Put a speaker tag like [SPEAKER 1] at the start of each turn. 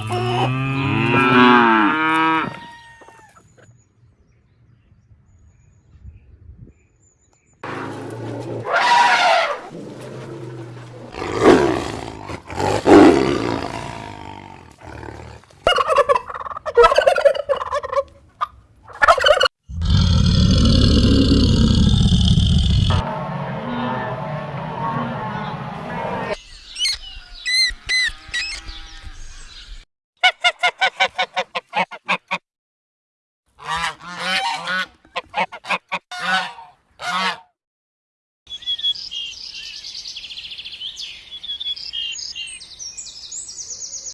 [SPEAKER 1] うん